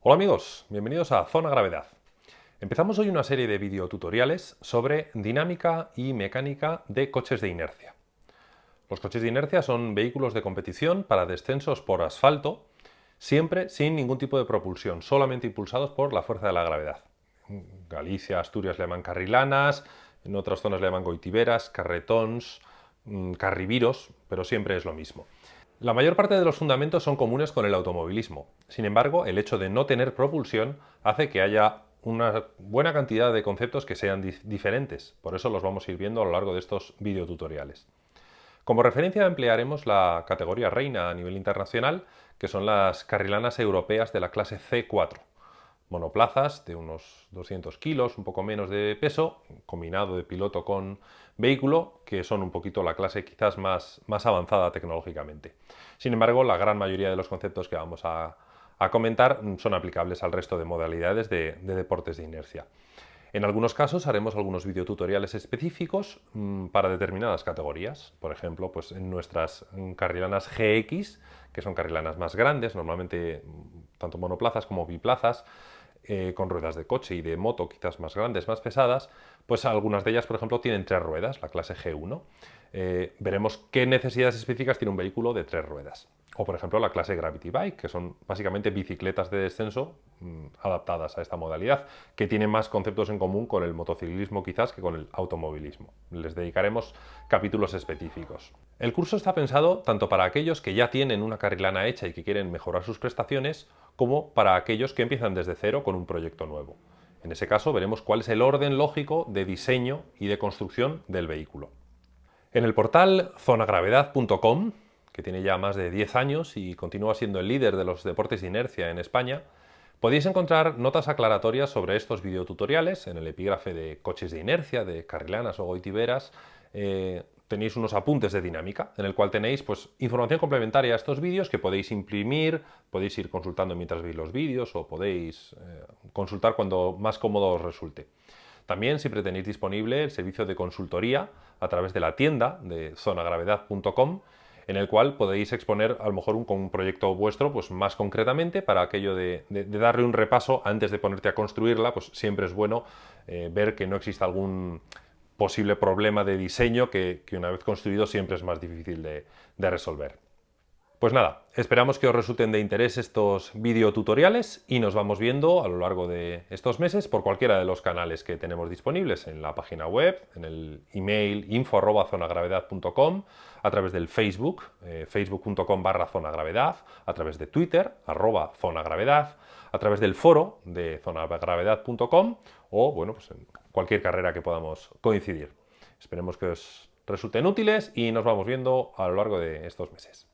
Hola amigos, bienvenidos a Zona Gravedad. Empezamos hoy una serie de videotutoriales sobre dinámica y mecánica de coches de inercia. Los coches de inercia son vehículos de competición para descensos por asfalto, siempre sin ningún tipo de propulsión, solamente impulsados por la fuerza de la gravedad. Galicia, Asturias le llaman carrilanas, en otras zonas le llaman goitiberas, carretons, mm, carriviros, pero siempre es lo mismo. La mayor parte de los fundamentos son comunes con el automovilismo. Sin embargo, el hecho de no tener propulsión hace que haya una buena cantidad de conceptos que sean diferentes. Por eso los vamos a ir viendo a lo largo de estos videotutoriales. Como referencia emplearemos la categoría reina a nivel internacional, que son las carrilanas europeas de la clase C4 monoplazas de unos 200 kilos, un poco menos de peso, combinado de piloto con vehículo, que son un poquito la clase quizás más, más avanzada tecnológicamente. Sin embargo, la gran mayoría de los conceptos que vamos a, comentar son aplicables al resto de modalidades de, deportes de inercia. En algunos casos haremos algunos videotutoriales específicos mm, para determinadas categorías. Por ejemplo, pues en nuestras mm, carrilanas GX, que son carrilanas más grandes, normalmente mm, tanto monoplazas como biplazas, eh, con ruedas de coche y de moto quizás más grandes, más pesadas, pues algunas de ellas, por ejemplo, tienen tres ruedas, la clase G1. Eh, veremos qué necesidades específicas tiene un vehículo de tres ruedas. O, por ejemplo, la clase Gravity Bike, que son básicamente bicicletas de descenso mm, adaptadas a esta modalidad, que tienen más conceptos en común con el motociclismo quizás que con el automovilismo. Les dedicaremos capítulos específicos. El curso está pensado tanto para aquellos que ya tienen una carrilana hecha y que quieren mejorar sus prestaciones, como para aquellos que empiezan desde cero con un proyecto nuevo. En ese caso veremos cuál es el orden lógico de diseño y de construcción del vehículo. En el portal zonagravedad.com, que tiene ya más de 10 años y continúa siendo el líder de los deportes de inercia en España, podéis encontrar notas aclaratorias sobre estos videotutoriales en el epígrafe de coches de inercia, de carrilanas o goitiberas, eh, tenéis unos apuntes de dinámica, en el cual tenéis pues, información complementaria a estos vídeos que podéis imprimir, podéis ir consultando mientras veis los vídeos o podéis eh, consultar cuando más cómodo os resulte. También siempre tenéis disponible el servicio de consultoría a través de la tienda de zonagravedad.com en el cual podéis exponer a lo mejor un, proyecto vuestro pues más concretamente para aquello de, darle un repaso antes de ponerte a construirla, pues siempre es bueno eh, ver que no exista algún posible problema de diseño que, una vez construido siempre es más difícil de, resolver. Pues nada, esperamos que os resulten de interés estos videotutoriales y nos vamos viendo a lo largo de estos meses por cualquiera de los canales que tenemos disponibles en la página web, en el email info.zonagravedad.com, a través del Facebook, eh, facebook.com barra zonagravedad, a través de Twitter, arroba zonagravedad, a través del foro de zonagravedad.com o bueno, pues en cualquier carrera que podamos coincidir. Esperemos que os resulten útiles y nos vamos viendo a lo largo de estos meses.